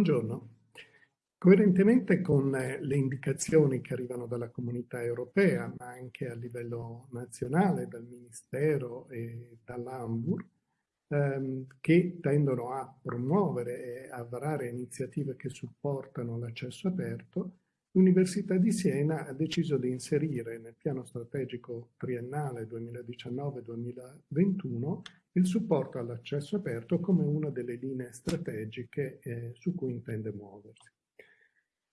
Buongiorno. Coerentemente con le indicazioni che arrivano dalla comunità europea, ma anche a livello nazionale, dal Ministero e dall'Ambur, ehm, che tendono a promuovere e a varare iniziative che supportano l'accesso aperto, l'Università di Siena ha deciso di inserire nel piano strategico triennale 2019-2021 il supporto all'accesso aperto come una delle linee strategiche eh, su cui intende muoversi.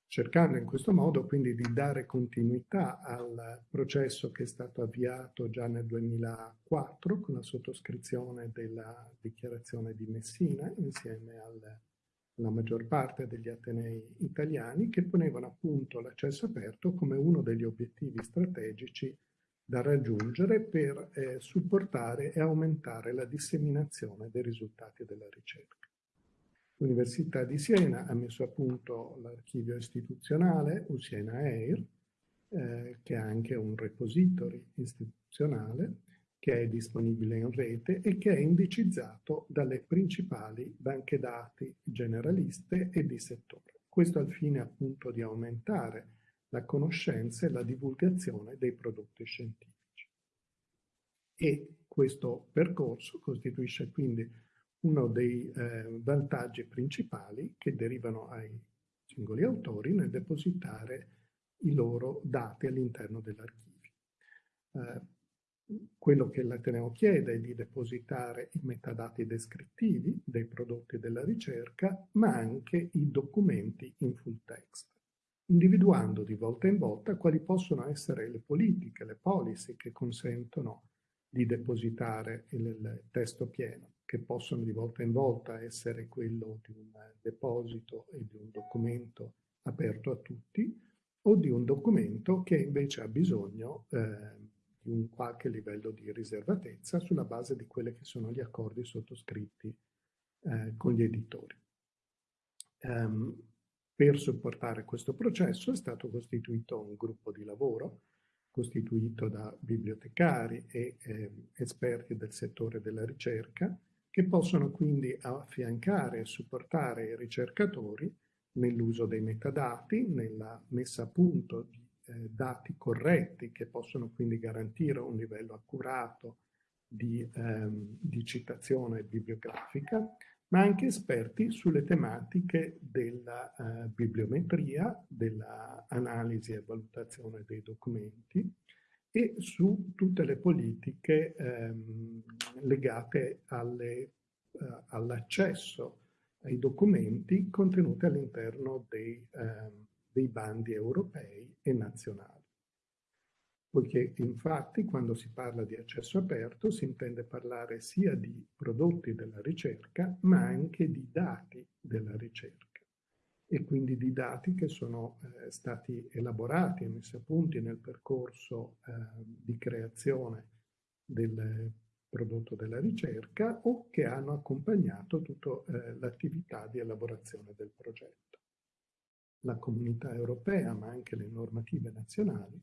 Cercando in questo modo quindi di dare continuità al processo che è stato avviato già nel 2004 con la sottoscrizione della dichiarazione di Messina insieme al, alla maggior parte degli atenei italiani che ponevano appunto l'accesso aperto come uno degli obiettivi strategici da raggiungere per eh, supportare e aumentare la disseminazione dei risultati della ricerca. L'Università di Siena ha messo a punto l'archivio istituzionale Usiena Air, eh, che ha anche un repository istituzionale che è disponibile in rete e che è indicizzato dalle principali banche dati generaliste e di settore. Questo al fine appunto di aumentare la conoscenza e la divulgazione dei prodotti scientifici. E questo percorso costituisce quindi uno dei eh, vantaggi principali che derivano ai singoli autori nel depositare i loro dati all'interno dell'archivio. Eh, quello che l'Ateneo chiede è di depositare i metadati descrittivi dei prodotti della ricerca, ma anche i documenti in full text, individuando di volta in volta quali possono essere le politiche, le policy che consentono di depositare il testo pieno che possono di volta in volta essere quello di un deposito e di un documento aperto a tutti o di un documento che invece ha bisogno eh, di un qualche livello di riservatezza sulla base di quelli che sono gli accordi sottoscritti eh, con gli editori. Um, per supportare questo processo è stato costituito un gruppo di lavoro costituito da bibliotecari e eh, esperti del settore della ricerca che possono quindi affiancare e supportare i ricercatori nell'uso dei metadati, nella messa a punto di eh, dati corretti che possono quindi garantire un livello accurato di, ehm, di citazione bibliografica, ma anche esperti sulle tematiche della eh, bibliometria, dell'analisi e valutazione dei documenti, e su tutte le politiche ehm, legate eh, all'accesso ai documenti contenuti all'interno dei, eh, dei bandi europei e nazionali. Poiché infatti quando si parla di accesso aperto si intende parlare sia di prodotti della ricerca ma anche di dati della ricerca e quindi di dati che sono eh, stati elaborati e messi a punti nel percorso eh, di creazione del prodotto della ricerca o che hanno accompagnato tutta eh, l'attività di elaborazione del progetto. La comunità europea, ma anche le normative nazionali,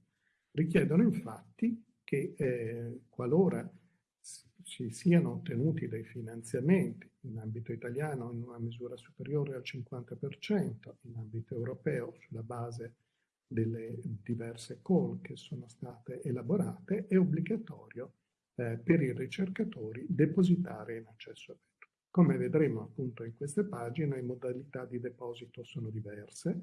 richiedono infatti che eh, qualora ci siano ottenuti dei finanziamenti in ambito italiano in una misura superiore al 50%, in ambito europeo sulla base delle diverse call che sono state elaborate, è obbligatorio eh, per i ricercatori depositare in accesso aperto. Come vedremo appunto in queste pagine, le modalità di deposito sono diverse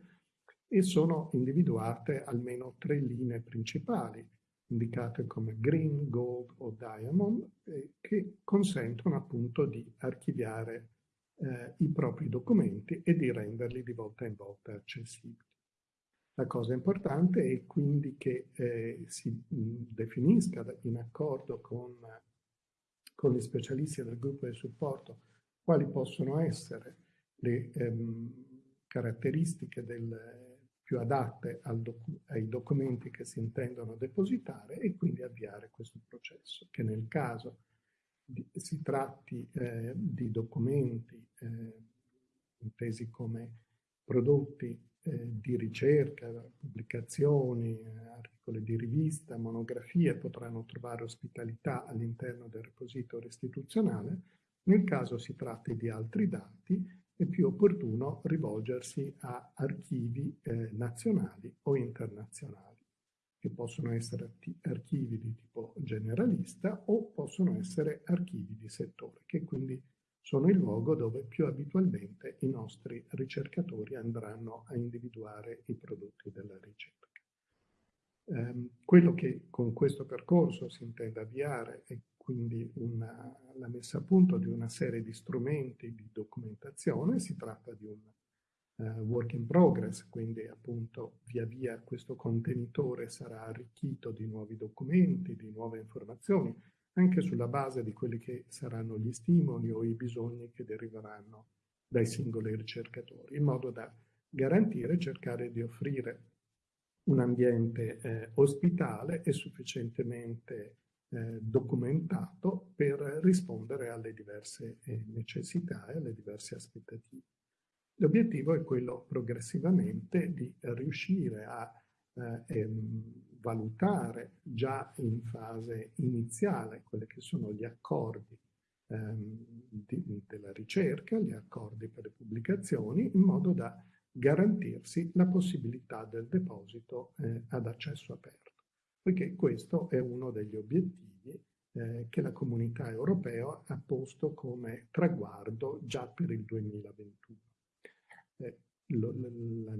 e sono individuate almeno tre linee principali indicate come green, gold o diamond, eh, che consentono appunto di archiviare eh, i propri documenti e di renderli di volta in volta accessibili. La cosa importante è quindi che eh, si mh, definisca in accordo con, con, gli specialisti del gruppo di supporto quali possono essere le ehm, caratteristiche del, più adatte docu ai documenti che si intendono depositare e quindi avviare questo processo, che nel caso di, si tratti eh, di documenti eh, intesi come prodotti eh, di ricerca, pubblicazioni, articoli di rivista, monografie, potranno trovare ospitalità all'interno del repository istituzionale, nel caso si tratti di altri dati, è più opportuno rivolgersi a archivi eh, nazionali o internazionali, che possono essere archivi di tipo generalista o possono essere archivi di settore, che quindi sono il luogo dove più abitualmente i nostri ricercatori andranno a individuare i prodotti della ricerca. Um, quello che con questo percorso si intende avviare è quindi una, la messa a punto di una serie di strumenti di documentazione, si tratta di un uh, work in progress, quindi appunto via via questo contenitore sarà arricchito di nuovi documenti, di nuove informazioni, anche sulla base di quelli che saranno gli stimoli o i bisogni che deriveranno dai singoli ricercatori, in modo da garantire e cercare di offrire un ambiente eh, ospitale e sufficientemente eh, documentato per rispondere alle diverse eh, necessità e alle diverse aspettative. L'obiettivo è quello progressivamente di riuscire a eh, ehm, valutare già in fase iniziale quelli che sono gli accordi ehm, di, della ricerca, gli accordi per le pubblicazioni, in modo da garantirsi la possibilità del deposito eh, ad accesso aperto, poiché questo è uno degli obiettivi eh, che la comunità europea ha posto come traguardo già per il 2021. Eh, lo, la,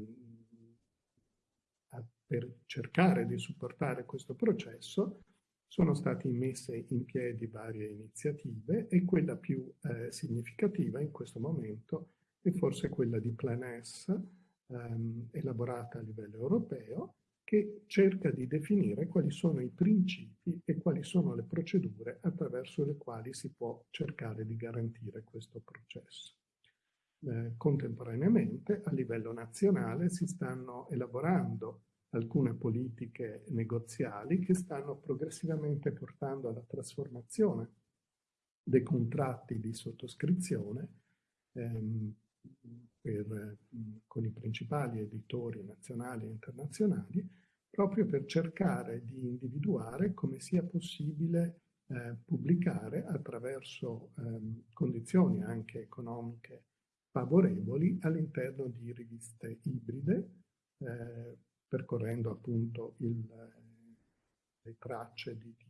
per cercare di supportare questo processo sono state messe in piedi varie iniziative e quella più eh, significativa in questo momento è forse quella di Plan S, ehm, elaborata a livello europeo, che cerca di definire quali sono i principi e quali sono le procedure attraverso le quali si può cercare di garantire questo processo. Eh, contemporaneamente, a livello nazionale, si stanno elaborando alcune politiche negoziali che stanno progressivamente portando alla trasformazione dei contratti di sottoscrizione ehm, per, con i principali editori nazionali e internazionali, proprio per cercare di individuare come sia possibile eh, pubblicare attraverso ehm, condizioni anche economiche favorevoli all'interno di riviste ibride, eh, percorrendo appunto il, le tracce di, di,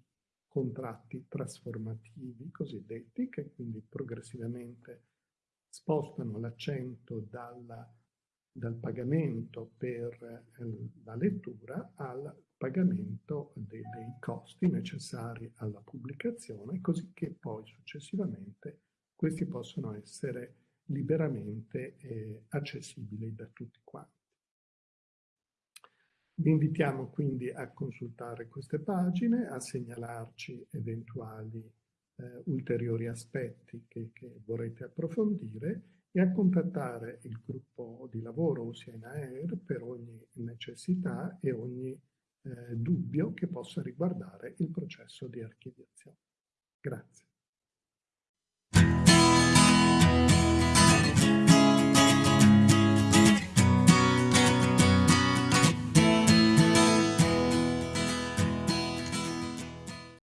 contratti trasformativi cosiddetti che quindi progressivamente spostano l'accento dal pagamento per eh, la lettura al pagamento dei, dei costi necessari alla pubblicazione, così che poi successivamente questi possono essere liberamente eh, accessibili da tutti quanti. Vi invitiamo quindi a consultare queste pagine, a segnalarci eventuali eh, ulteriori aspetti che, che, vorrete approfondire e a contattare il gruppo di lavoro Oceana Air per ogni necessità e ogni eh, dubbio che possa riguardare il processo di archiviazione. Grazie.